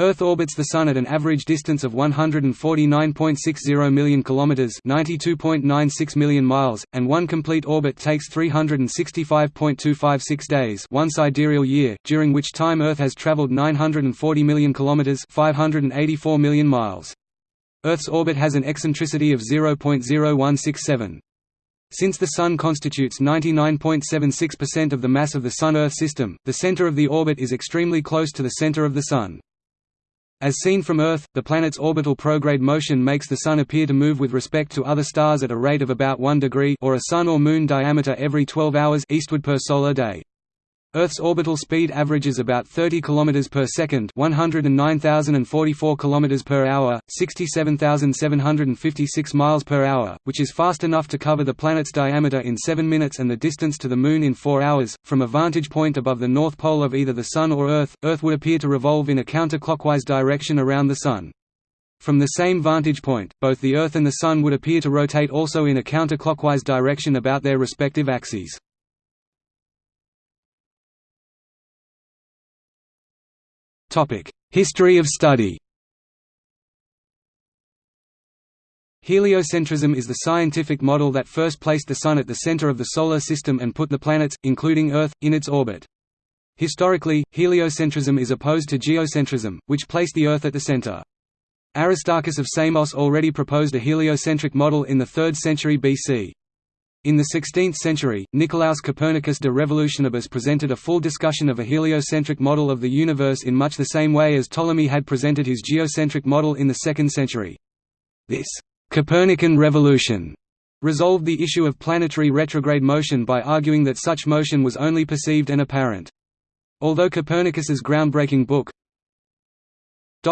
Earth orbits the Sun at an average distance of 149.60 million kilometers (92.96 million miles), and one complete orbit takes 365.256 days, one sidereal year, during which time Earth has traveled 940 million kilometers (584 million miles). Earth's orbit has an eccentricity of 0.0167. Since the Sun constitutes 99.76% of the mass of the Sun–Earth system, the center of the orbit is extremely close to the center of the Sun. As seen from Earth, the planet's orbital prograde motion makes the Sun appear to move with respect to other stars at a rate of about 1 degree or a Sun or Moon diameter every 12 hours eastward per solar day. Earth's orbital speed averages about 30 km per second, 109,044 km per hour, 67,756 miles per hour, which is fast enough to cover the planet's diameter in 7 minutes and the distance to the Moon in 4 hours. From a vantage point above the north pole of either the Sun or Earth, Earth would appear to revolve in a counterclockwise direction around the Sun. From the same vantage point, both the Earth and the Sun would appear to rotate also in a counterclockwise direction about their respective axes. History of study Heliocentrism is the scientific model that first placed the Sun at the center of the Solar System and put the planets, including Earth, in its orbit. Historically, heliocentrism is opposed to geocentrism, which placed the Earth at the center. Aristarchus of Samos already proposed a heliocentric model in the 3rd century BC. In the 16th century, Nicolaus Copernicus de Revolutionibus presented a full discussion of a heliocentric model of the universe in much the same way as Ptolemy had presented his geocentric model in the 2nd century. This Copernican revolution resolved the issue of planetary retrograde motion by arguing that such motion was only perceived and apparent. Although Copernicus's groundbreaking book,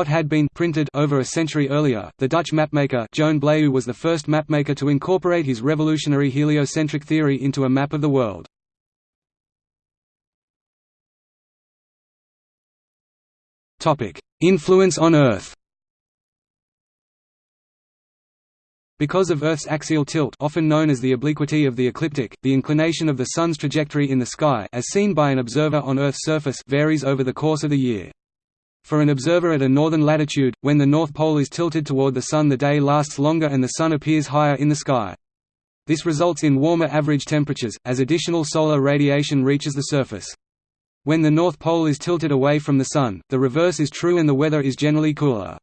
had been printed over a century earlier. The Dutch mapmaker Joan Blaeu was the first mapmaker to incorporate his revolutionary heliocentric theory into a map of the world. Topic: Influence on Earth. Because of Earth's axial tilt often known as the obliquity of the ecliptic, the inclination of the Sun's trajectory in the sky as seen by an observer on Earth's surface varies over the course of the year. For an observer at a northern latitude, when the North Pole is tilted toward the Sun the day lasts longer and the Sun appears higher in the sky. This results in warmer average temperatures, as additional solar radiation reaches the surface. When the North Pole is tilted away from the Sun, the reverse is true and the weather is generally cooler.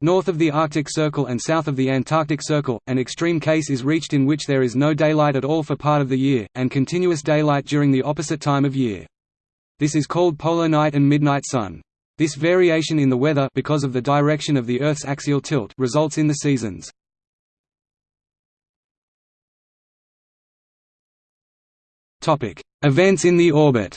North of the Arctic Circle and south of the Antarctic Circle, an extreme case is reached in which there is no daylight at all for part of the year, and continuous daylight during the opposite time of year. This is called polar night and midnight sun. This variation in the weather because of the direction of the Earth's axial tilt results in the seasons. Events in the orbit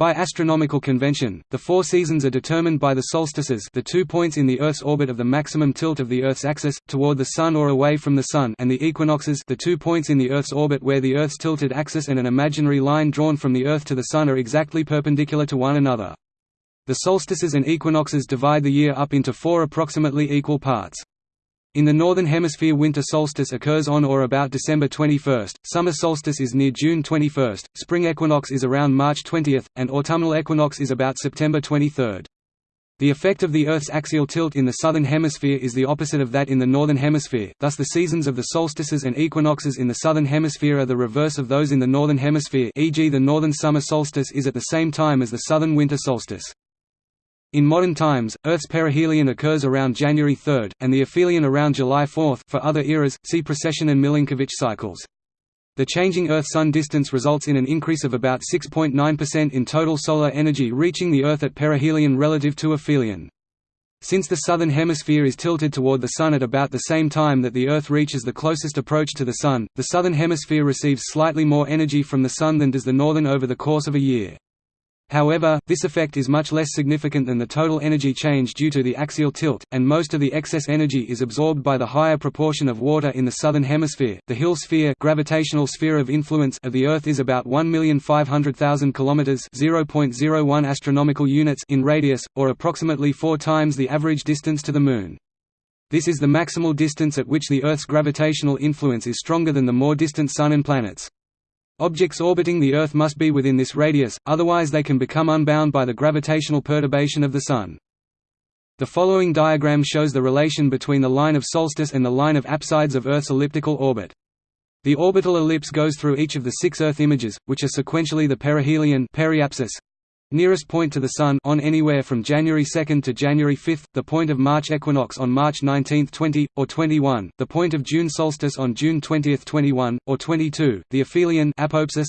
By astronomical convention, the four seasons are determined by the solstices the two points in the Earth's orbit of the maximum tilt of the Earth's axis, toward the Sun or away from the Sun and the equinoxes the two points in the Earth's orbit where the Earth's tilted axis and an imaginary line drawn from the Earth to the Sun are exactly perpendicular to one another. The solstices and equinoxes divide the year up into four approximately equal parts. In the Northern Hemisphere winter solstice occurs on or about December 21, summer solstice is near June 21, spring equinox is around March 20, and autumnal equinox is about September 23. The effect of the Earth's axial tilt in the southern hemisphere is the opposite of that in the northern hemisphere, thus the seasons of the solstices and equinoxes in the southern hemisphere are the reverse of those in the northern hemisphere e.g. the northern summer solstice is at the same time as the southern winter solstice. In modern times, Earth's perihelion occurs around January 3, and the aphelion around July 4 for other eras, see precession and Milankovitch cycles. The changing Earth–Sun distance results in an increase of about 6.9% in total solar energy reaching the Earth at perihelion relative to aphelion. Since the southern hemisphere is tilted toward the Sun at about the same time that the Earth reaches the closest approach to the Sun, the southern hemisphere receives slightly more energy from the Sun than does the northern over the course of a year. However, this effect is much less significant than the total energy change due to the axial tilt, and most of the excess energy is absorbed by the higher proportion of water in the southern hemisphere. The Hill sphere, gravitational sphere of influence of the Earth is about 1,500,000 kilometers (0.01 astronomical units) in radius, or approximately 4 times the average distance to the Moon. This is the maximal distance at which the Earth's gravitational influence is stronger than the more distant Sun and planets. Objects orbiting the Earth must be within this radius, otherwise they can become unbound by the gravitational perturbation of the Sun. The following diagram shows the relation between the line of solstice and the line of apsides of Earth's elliptical orbit. The orbital ellipse goes through each of the six Earth images, which are sequentially the perihelion periapsis, nearest point to the Sun on anywhere from January 2 to January 5, the point of March equinox on March 19, 20, or 21, the point of June solstice on June 20, 21, or 22, the aphelion apoapsis,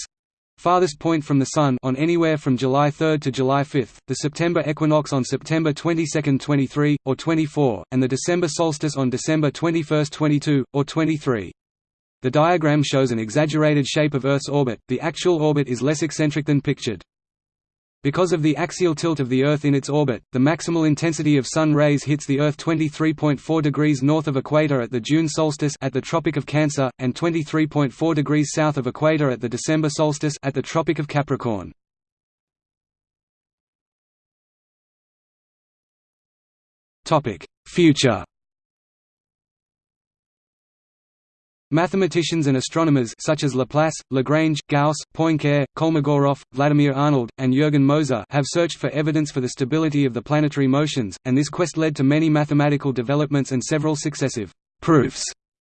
farthest point from the Sun on anywhere from July 3 to July 5, the September equinox on September 22, 23, or 24, and the December solstice on December 21, 22, or 23. The diagram shows an exaggerated shape of Earth's orbit, the actual orbit is less eccentric than pictured. Because of the axial tilt of the Earth in its orbit, the maximal intensity of Sun rays hits the Earth 23.4 degrees north of equator at the June solstice at the Tropic of Cancer, and 23.4 degrees south of equator at the December solstice at the Tropic of Capricorn. Future Mathematicians and astronomers such as Laplace, Lagrange, Gauss, Poincare, Kolmogorov, Vladimir Arnold, and Jürgen Moser have searched for evidence for the stability of the planetary motions, and this quest led to many mathematical developments and several successive «proofs»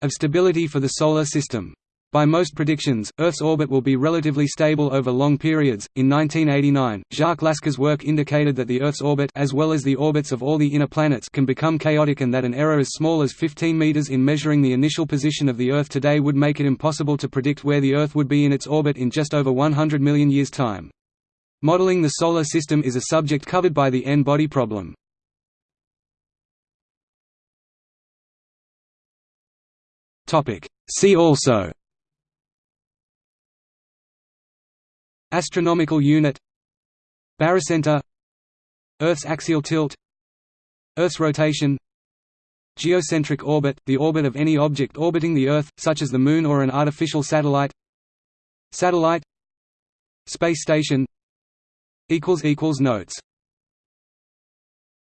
of stability for the Solar System. By most predictions, Earth's orbit will be relatively stable over long periods. In 1989, Jacques Laskar's work indicated that the Earth's orbit as well as the orbits of all the inner planets can become chaotic and that an error as small as 15 meters in measuring the initial position of the Earth today would make it impossible to predict where the Earth would be in its orbit in just over 100 million years' time. Modeling the Solar System is a subject covered by the N-body problem. Topic: See also Astronomical unit Barycenter Earth's axial tilt Earth's rotation Geocentric orbit – the orbit of any object orbiting the Earth, such as the Moon or an artificial satellite Satellite Space station Notes